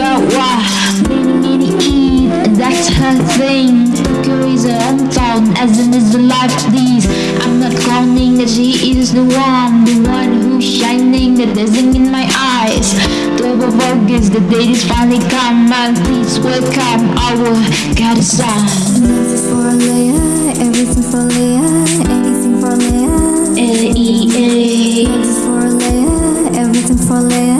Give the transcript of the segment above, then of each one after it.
about why Being needy that's her thing Took her is her unfound, as in is the life these I'm not counting that she is the one The one who's shining, the dazzling in my eyes 12 of August, the date is finally come And please welcome our goddess son Nothing for Lea, everything for Lea Anything for Lea L-E-A Nothing for Lea, everything for Lea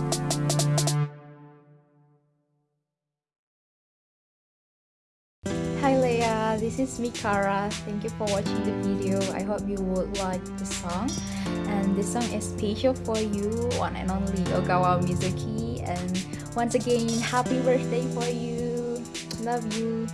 This is Mikara. Thank you for watching the video. I hope you would like the song. And this song is special for you, one and only Ogawa Mizuki. And once again, happy birthday for you. Love you.